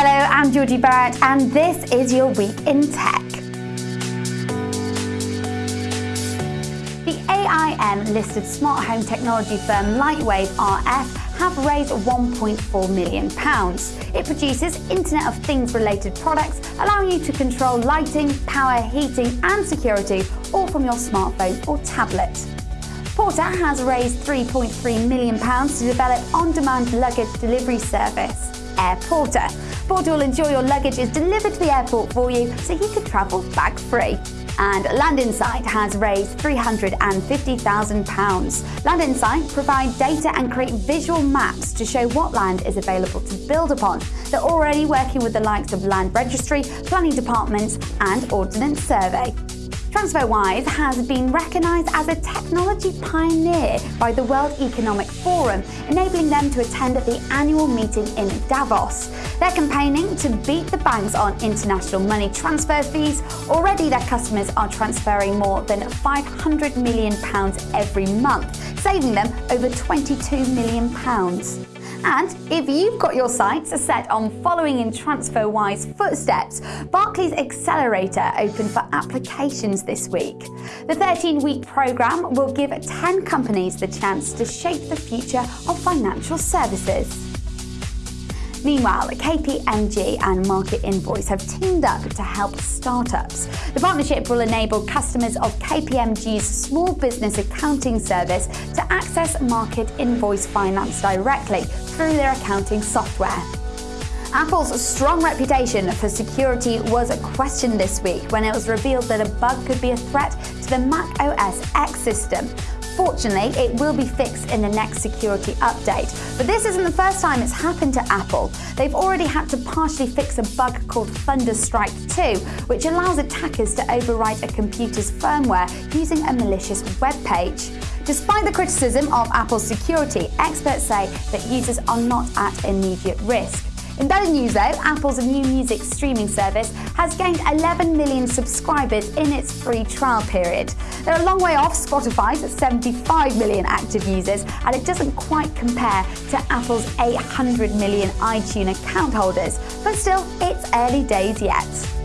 Hello, I'm Georgie Barrett, and this is your week in tech. The AIM listed smart home technology firm Lightwave RF have raised £1.4 million. It produces Internet of Things related products, allowing you to control lighting, power, heating, and security all from your smartphone or tablet. Portr has raised £3.3 million to develop on demand luggage delivery service, AirPortr. Portr will ensure your luggage is delivered to the airport for you so you can travel bag free. And Land Insight has raised £350,000. Land Insight provide data and create visual maps to show what land is available to build upon. They're already working with the likes of Land Registry, Planning Departments and Ordnance Survey. TransferWise has been recognised as a technology pioneer by the World Economic Forum, enabling them to attend the annual meeting in Davos. They're campaigning to beat the banks on international money transfer fees. Already, their customers are transferring more than £500 million every month, saving them over £22 million. And if you've got your sights set on following in TransferWise footsteps, Barclays Accelerator opened for applications this week. The 13-week programme will give 10 companies the chance to shape the future of financial services. Meanwhile, KPMG and Market Invoice have teamed up to help startups. The partnership will enable customers of KPMG's small business accounting service to access Market Invoice Finance directly through their accounting software. Apple's strong reputation for security was questioned this week when it was revealed that a bug could be a threat to the Mac OS X system. Fortunately, it will be fixed in the next security update. But this isn't the first time it's happened to Apple. They've already had to partially fix a bug called Thunderstrike 2, which allows attackers to overwrite a computer's firmware using a malicious web page. Despite the criticism of Apple's security, experts say that users are not at immediate risk. In better news though, Apple's new music streaming service has gained 11 million subscribers in its free trial period. They're a long way off Spotify's 75 million active users, and it doesn't quite compare to Apple's 800 million iTunes account holders, but still, it's early days yet.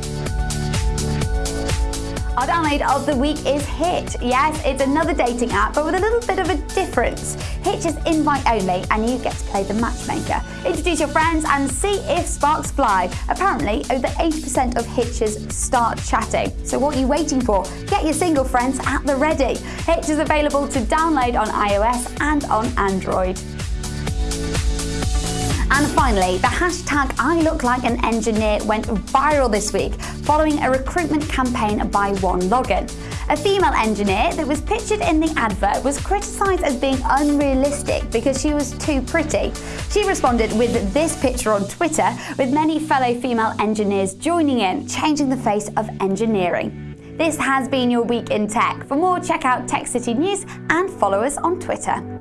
Our download of the week is Hitch. Yes, it's another dating app, but with a little bit of a difference. Hitch is invite only, and you get to play the matchmaker. Introduce your friends and see if sparks fly. Apparently, over 80% of Hitchers start chatting. So what are you waiting for? Get your single friends at the ready. Hitch is available to download on iOS and on Android. And finally, the hashtag I look like an engineer went viral this week following a recruitment campaign by OneLogin. A female engineer that was pictured in the advert was criticised as being unrealistic because she was too pretty. She responded with this picture on Twitter, with many fellow female engineers joining in, changing the face of engineering. This has been your week in tech. For more, check out Tech City News and follow us on Twitter.